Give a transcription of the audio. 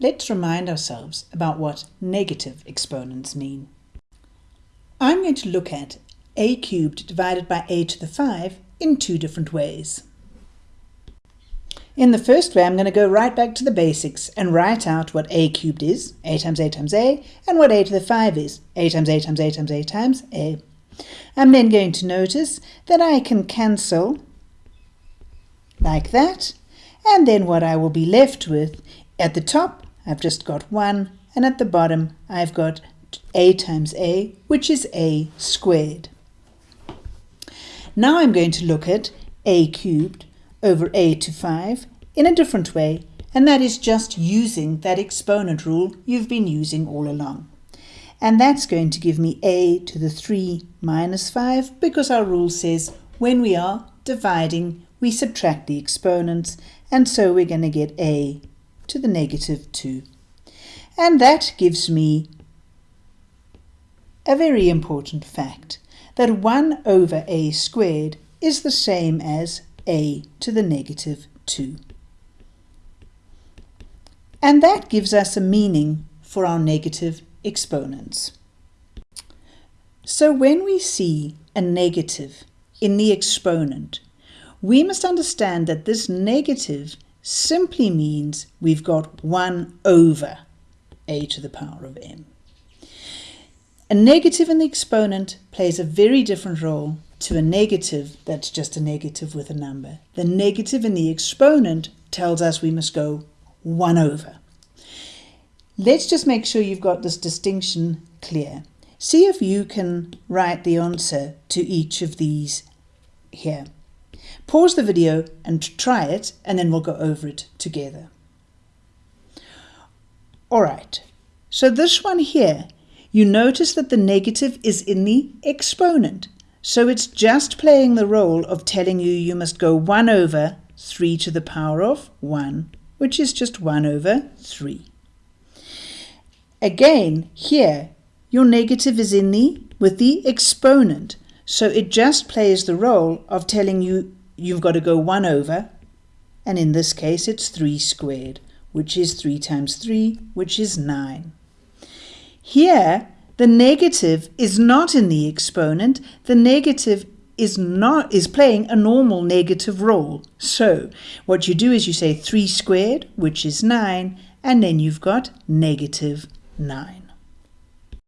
let's remind ourselves about what negative exponents mean. I'm going to look at a cubed divided by a to the 5 in two different ways. In the first way, I'm going to go right back to the basics and write out what a cubed is, a times a times a, and what a to the 5 is, a times a times a times a times a. I'm then going to notice that I can cancel like that, and then what I will be left with, at the top, I've just got 1, and at the bottom, I've got a times a, which is a squared. Now I'm going to look at a cubed over a to 5 in a different way, and that is just using that exponent rule you've been using all along. And that's going to give me a to the 3 minus 5 because our rule says when we are dividing, we subtract the exponents, and so we're going to get a to the negative 2. And that gives me a very important fact, that 1 over a squared is the same as a to the negative 2. And that gives us a meaning for our negative exponents. So when we see a negative in the exponent, we must understand that this negative simply means we've got 1 over a to the power of m. A negative in the exponent plays a very different role to a negative that's just a negative with a number. The negative in the exponent tells us we must go 1 over. Let's just make sure you've got this distinction clear. See if you can write the answer to each of these here. Pause the video and try it and then we'll go over it together. Alright, so this one here, you notice that the negative is in the exponent. So it's just playing the role of telling you you must go 1 over 3 to the power of 1, which is just 1 over 3. Again, here, your negative is in the with the exponent. So it just plays the role of telling you you've got to go 1 over, and in this case it's 3 squared, which is 3 times 3, which is 9. Here, the negative is not in the exponent. The negative is not is playing a normal negative role. So what you do is you say 3 squared, which is 9, and then you've got negative 9.